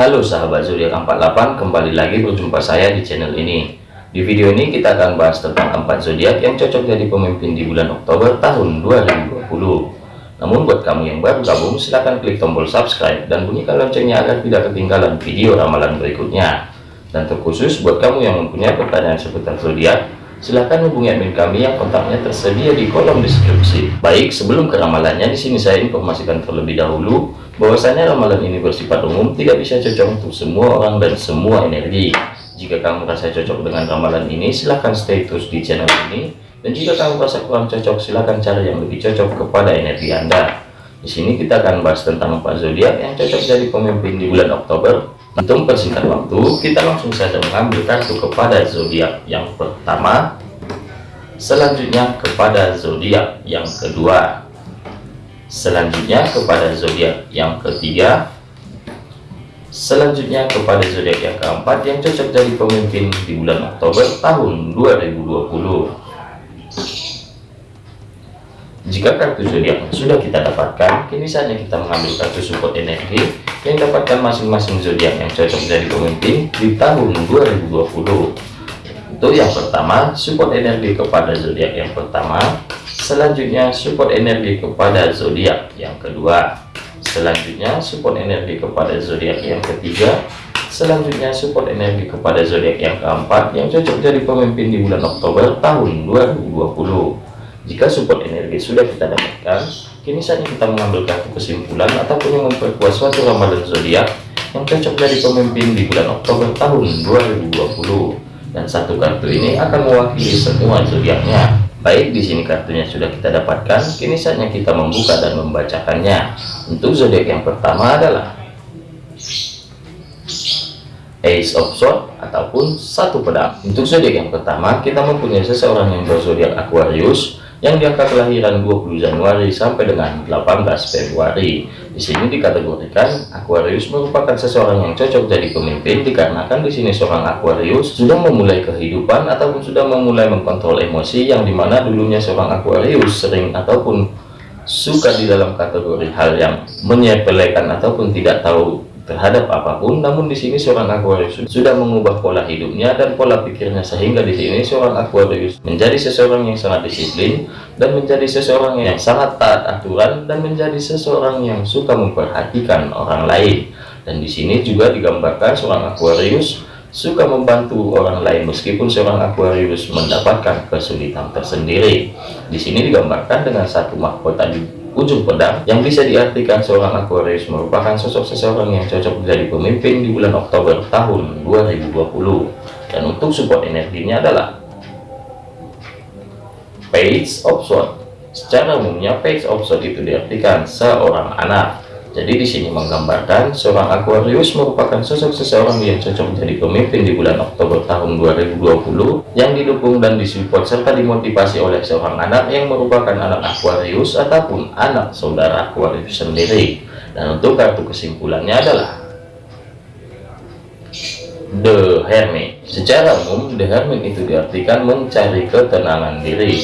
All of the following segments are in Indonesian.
Halo sahabat zodiak 48 kembali lagi berjumpa saya di channel ini. Di video ini kita akan bahas tentang empat zodiak yang cocok jadi pemimpin di bulan Oktober tahun 2020 namun buat kamu yang baru gabung silahkan klik tombol subscribe dan bunyikan loncengnya agar tidak ketinggalan video ramalan berikutnya. Dan terkhusus buat kamu yang mempunyai pertanyaan seputar zodiak silahkan hubungi admin kami yang kontaknya tersedia di kolom deskripsi. Baik sebelum ke ramalannya di sini saya informasikan terlebih dahulu bahwasanya ramalan ini bersifat umum tidak bisa cocok untuk semua orang dan semua energi. Jika kamu merasa cocok dengan ramalan ini silahkan stay terus di channel ini. Dan jika kamu merasa kurang cocok silahkan cari yang lebih cocok kepada energi anda. Di sini kita akan bahas tentang empat zodiak yang cocok jadi pemimpin di bulan Oktober. Untuk persingkat waktu kita langsung saja mengambil kartu kepada zodiak yang pertama. Selanjutnya kepada zodiak yang kedua selanjutnya kepada zodiak yang ketiga. Selanjutnya kepada zodiak yang keempat yang cocok jadi pemimpin di bulan Oktober tahun 2020 jika kartu zodiak sudah kita dapatkan kini saatnya kita mengambil kartu support energi yang dapatkan masing-masing zodiak yang cocok jadi pemimpin di tahun 2020 untuk yang pertama support energi kepada zodiak yang pertama selanjutnya support energi kepada zodiak yang kedua. Selanjutnya support energi kepada zodiak yang ketiga. Selanjutnya support energi kepada zodiak yang keempat yang cocok jadi pemimpin di bulan Oktober tahun 2020 jika support energi sudah kita dapatkan kini saatnya kita mengambil kartu kesimpulan ataupun yang memperkuat suatu ramalan zodiak yang cocok jadi pemimpin di bulan Oktober tahun 2020 dan satu kartu ini akan mewakili semua zodiaknya Baik, di sini kartunya sudah kita dapatkan. Kini saatnya kita membuka dan membacakannya. Untuk zodiak yang pertama adalah Ace of Swords ataupun satu pedang. Untuk zodiak yang pertama, kita mempunyai seseorang yang berzodiak Aquarius yang di angka kelahiran 20 Januari sampai dengan 18 Februari. Di sini dikategorikan Aquarius merupakan seseorang yang cocok jadi pemimpin dikarenakan di sini seorang Aquarius sudah memulai kehidupan ataupun sudah memulai mengkontrol emosi yang di mana dulunya seorang Aquarius sering ataupun suka di dalam kategori hal yang menyepelekan ataupun tidak tahu terhadap apa pun namun di sini seorang Aquarius sudah mengubah pola hidupnya dan pola pikirnya sehingga di sini seorang Aquarius menjadi seseorang yang sangat disiplin dan menjadi seseorang yang sangat taat aturan dan menjadi seseorang yang suka memperhatikan orang lain. Dan di sini juga digambarkan seorang Aquarius suka membantu orang lain meskipun seorang Aquarius mendapatkan kesulitan tersendiri. Di sini digambarkan dengan satu mahkota ujung pedang yang bisa diartikan seorang Aquarius merupakan sosok seseorang yang cocok menjadi pemimpin di bulan Oktober tahun 2020 dan untuk support energinya adalah Page of Swords. Secara umumnya Page of Swords itu diartikan seorang anak jadi di sini menggambarkan seorang Aquarius merupakan sosok seseorang yang cocok menjadi pemimpin di bulan Oktober tahun 2020 yang didukung dan disupport serta dimotivasi oleh seorang anak yang merupakan anak Aquarius ataupun anak saudara Aquarius sendiri. Dan untuk kartu kesimpulannya adalah The Hermit. Secara umum, The Hermit itu diartikan mencari ketenangan diri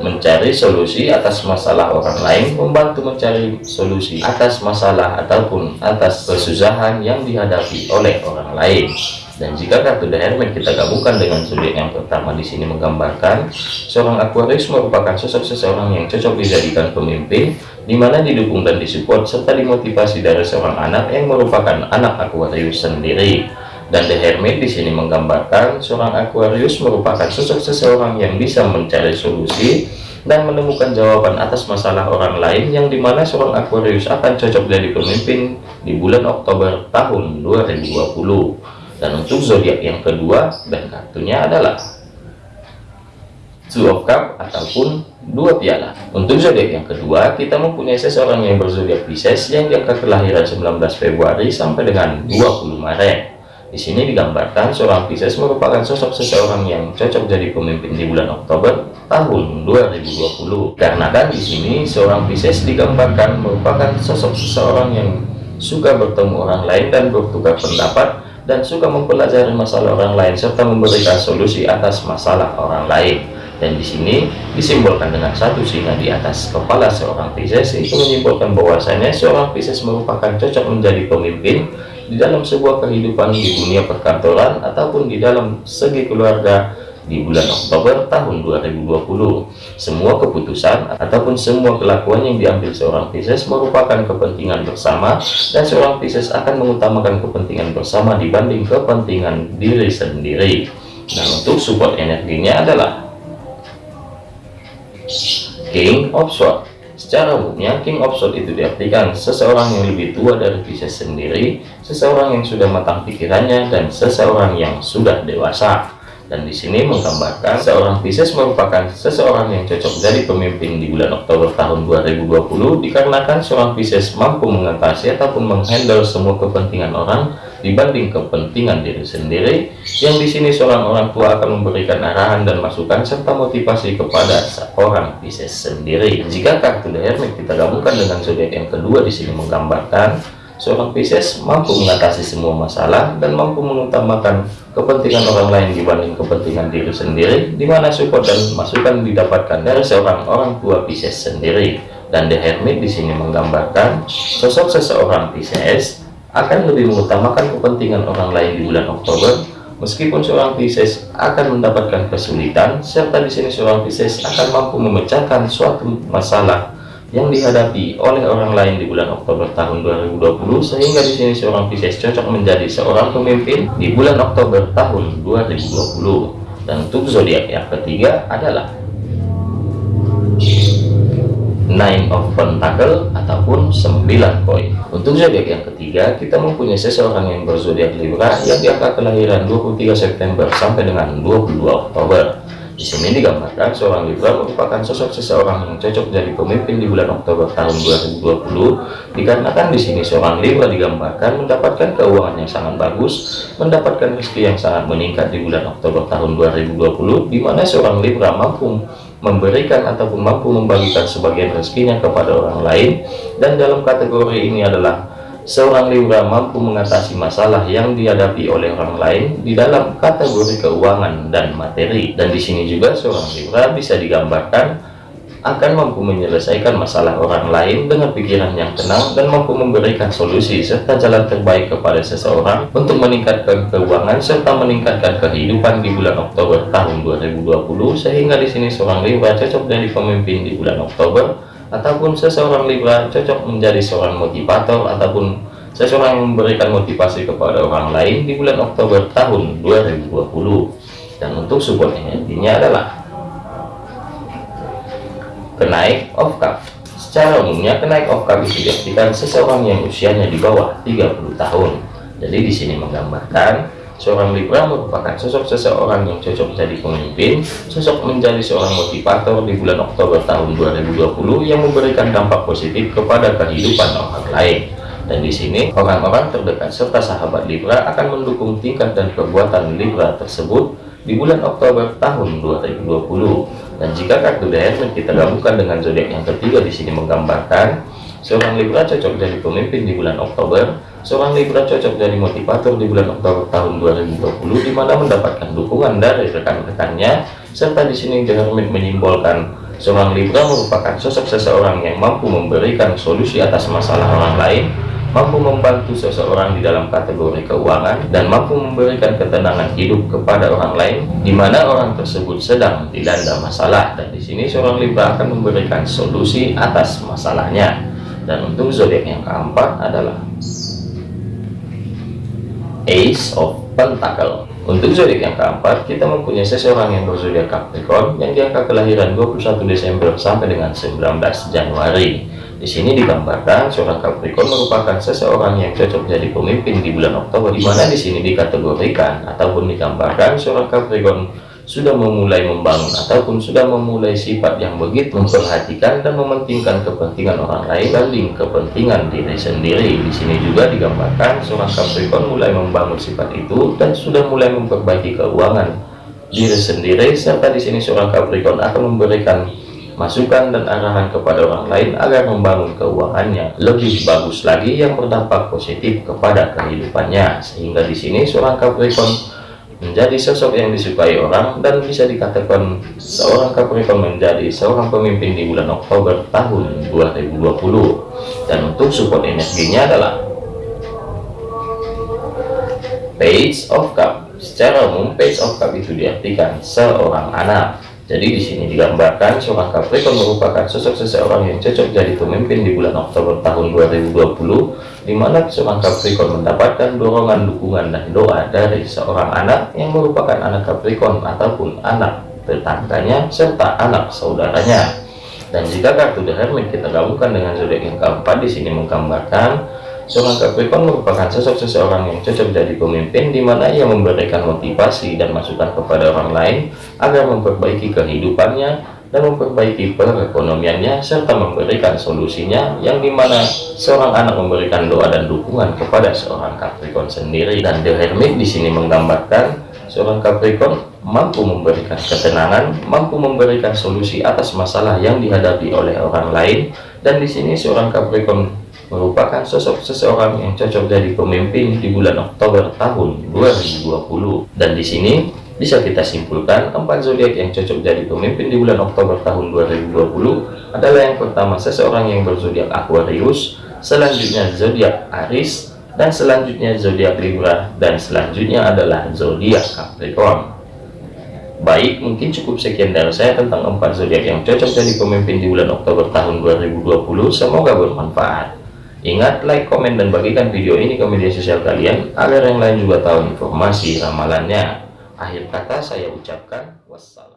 mencari solusi atas masalah orang lain membantu mencari solusi atas masalah ataupun atas kesusahan yang dihadapi oleh orang lain. Dan jika kartu The Hermit kita gabungkan dengan zodiak yang pertama di sini menggambarkan seorang Aquarius merupakan sosok seseorang yang cocok dijadikan pemimpin di mana didukung dan disupport serta dimotivasi dari seorang anak yang merupakan anak Aquarius sendiri dan The Hermit di sini menggambarkan seorang Aquarius merupakan sosok seseorang yang bisa mencari solusi dan menemukan jawaban atas masalah orang lain yang di mana seorang Aquarius akan cocok jadi pemimpin di bulan Oktober tahun 2020 dan untuk zodiak yang kedua dan kartunya adalah Two of Cup ataupun dua piala. Untuk zodiak yang kedua kita mempunyai seseorang yang berzodiak Pisces yang jangka kelahiran 19 Februari sampai dengan 20 Maret di sini digambarkan seorang Pisces merupakan sosok seseorang yang cocok jadi pemimpin di bulan Oktober tahun 2020. Karena kan di sini seorang Pisces digambarkan merupakan sosok seseorang yang suka bertemu orang lain dan bertukar pendapat dan suka mempelajari masalah orang lain serta memberikan solusi atas masalah orang lain. Dan di sini disimbolkan dengan satu singa di atas kepala seorang Pisces itu menyimbolkan bahwasanya seorang Pisces merupakan cocok menjadi pemimpin di dalam sebuah kehidupan di dunia perkantoran ataupun di dalam segi keluarga di bulan Oktober tahun 2020. Semua keputusan ataupun semua kelakuan yang diambil seorang Pisces merupakan kepentingan bersama dan seorang Pisces akan mengutamakan kepentingan bersama dibanding kepentingan diri sendiri. Nah, untuk support energinya adalah King of Swords. Secara umumnya, King Swords itu diartikan seseorang yang lebih tua dari Pisces sendiri, seseorang yang sudah matang pikirannya, dan seseorang yang sudah dewasa. Dan di sini menggambarkan seorang Pisces merupakan seseorang yang cocok jadi pemimpin di bulan Oktober tahun 2020 dikarenakan seorang Pisces mampu mengatasi ataupun menghandle semua kepentingan orang dibanding kepentingan diri sendiri yang di sini seorang orang tua akan memberikan arahan dan masukan serta motivasi kepada seorang Pisces sendiri jika kartu The Hermit kita gabungkan dengan zodiak yang kedua di sini menggambarkan seorang Pisces mampu mengatasi semua masalah dan mampu mengutamakan kepentingan orang lain dibanding kepentingan diri sendiri, di mana support dan masukan didapatkan dari seorang orang tua Pisces sendiri. Dan The Hermit di sini menggambarkan sosok seseorang Pisces akan lebih mengutamakan kepentingan orang lain di bulan Oktober, meskipun seorang Pisces akan mendapatkan kesulitan, serta di sini seorang Pisces akan mampu memecahkan suatu masalah yang dihadapi oleh orang lain di bulan Oktober tahun 2020 sehingga di sini seorang Pisces cocok menjadi seorang pemimpin di bulan Oktober tahun 2020 dan untuk zodiak yang ketiga adalah Nine of Pentacle ataupun 9 koin. Untuk zodiak yang ketiga, kita mempunyai seseorang yang berzodiak Libra yang di angka kelahiran 23 September sampai dengan 22 Oktober. Di sini digambarkan seorang Libra merupakan sosok seseorang yang cocok jadi pemimpin di bulan Oktober tahun 2020 dikarenakan di sini seorang Libra digambarkan mendapatkan keuangan yang sangat bagus, mendapatkan rezeki yang sangat meningkat di bulan Oktober tahun 2020 di mana seorang Libra mampu memberikan ataupun mampu membagikan sebagian rezekinya kepada orang lain. Dan dalam kategori ini adalah seorang Libra mampu mengatasi masalah yang dihadapi oleh orang lain di dalam kategori keuangan dan materi. Dan di sini juga seorang Libra bisa digambarkan akan mampu menyelesaikan masalah orang lain dengan pikiran yang tenang dan mampu memberikan solusi serta jalan terbaik kepada seseorang untuk meningkatkan keuangan serta meningkatkan kehidupan di bulan Oktober tahun 2020 sehingga di sini seorang Libra cocok jadi pemimpin di bulan Oktober ataupun seseorang Libra cocok menjadi seorang motivator ataupun seseorang yang memberikan motivasi kepada orang lain di bulan Oktober tahun 2020 dan untuk support energinya adalah kenaik of cup secara umumnya kenaik of cup itu diartikan seseorang yang usianya di bawah 30 tahun jadi di sini menggambarkan Seorang Libra merupakan sosok seseorang yang cocok jadi pemimpin, sosok menjadi seorang motivator di bulan Oktober tahun 2020 yang memberikan dampak positif kepada kehidupan orang lain. Dan di sini orang-orang terdekat serta sahabat Libra akan mendukung tingkat dan perbuatan Libra tersebut di bulan Oktober tahun 2020. Dan jika kartu The kita gabungkan dengan zodiak yang ketiga di sini menggambarkan seorang Libra cocok jadi pemimpin di bulan Oktober Seorang Libra cocok jadi motivator di bulan Oktober tahun 2020 di mana mendapatkan dukungan dari rekan-rekannya serta di sini The Hermit menyimbolkan seorang Libra merupakan sosok seseorang yang mampu memberikan solusi atas masalah orang lain mampu membantu seseorang di dalam kategori keuangan dan mampu memberikan ketenangan hidup kepada orang lain di mana orang tersebut sedang dilanda masalah. Dan di sini seorang Libra akan memberikan solusi atas masalahnya. Dan untuk zodiak yang keempat adalah Ace of Pentacle untuk zodiak yang keempat kita mempunyai seseorang yang berzodiak Capricorn yang diangka kelahiran 21 Desember sampai dengan 19 Januari di sini digambarkan seorang Capricorn merupakan seseorang yang cocok jadi pemimpin di bulan Oktober di mana di sini dikategorikan ataupun digambarkan seorang Capricorn sudah memulai membangun ataupun sudah memulai sifat yang begitu memperhatikan dan mementingkan kepentingan orang lain banding kepentingan diri sendiri. Di sini juga digambarkan seorang Capricorn mulai membangun sifat itu dan sudah mulai memperbaiki keuangan diri sendiri serta di sini seorang Capricorn akan memberikan masukan dan arahan kepada orang lain agar membangun keuangannya lebih bagus lagi yang berdampak positif kepada kehidupannya sehingga di sini seorang Capricorn menjadi sosok yang disukai orang dan bisa dikatakan seorang Capricorn menjadi seorang pemimpin di bulan Oktober tahun 2020 dan untuk support energinya adalah Page of Cup. Secara umum, Page of Cup itu diartikan seorang anak. Jadi di sini digambarkan seorang Capricorn merupakan sosok seseorang yang cocok jadi pemimpin di bulan Oktober tahun 2020, di mana seorang Capricorn mendapatkan dorongan, dukungan, dan doa dari seorang anak yang merupakan anak Capricorn ataupun anak tetangganya serta anak saudaranya. Dan jika kartu The Hermit kita gabungkan dengan zodiak yang keempat di sini menggambarkan Seorang Capricorn merupakan sosok seseorang yang cocok jadi pemimpin di mana ia memberikan motivasi dan masukan kepada orang lain agar memperbaiki kehidupannya dan memperbaiki perekonomiannya serta memberikan solusinya yang di mana seorang anak memberikan doa dan dukungan kepada seorang Capricorn sendiri. Dan The Hermit di sini menggambarkan seorang Capricorn mampu memberikan ketenangan, mampu memberikan solusi atas masalah yang dihadapi oleh orang lain. Dan di sini seorang Capricorn merupakan sosok seseorang yang cocok jadi pemimpin di bulan Oktober tahun 2020 dan di sini bisa kita simpulkan empat zodiak yang cocok jadi pemimpin di bulan Oktober tahun 2020 adalah yang pertama seseorang yang berzodiak Aquarius selanjutnya zodiak Aries dan selanjutnya zodiak Libra dan selanjutnya adalah zodiak Capricorn Baik, mungkin cukup sekian dari saya tentang empat zodiak yang cocok jadi pemimpin di bulan Oktober tahun 2020. Semoga bermanfaat. Ingat, like, komen, dan bagikan video ini ke media sosial kalian agar yang lain juga tahu informasi ramalannya. Akhir kata saya ucapkan wassalam.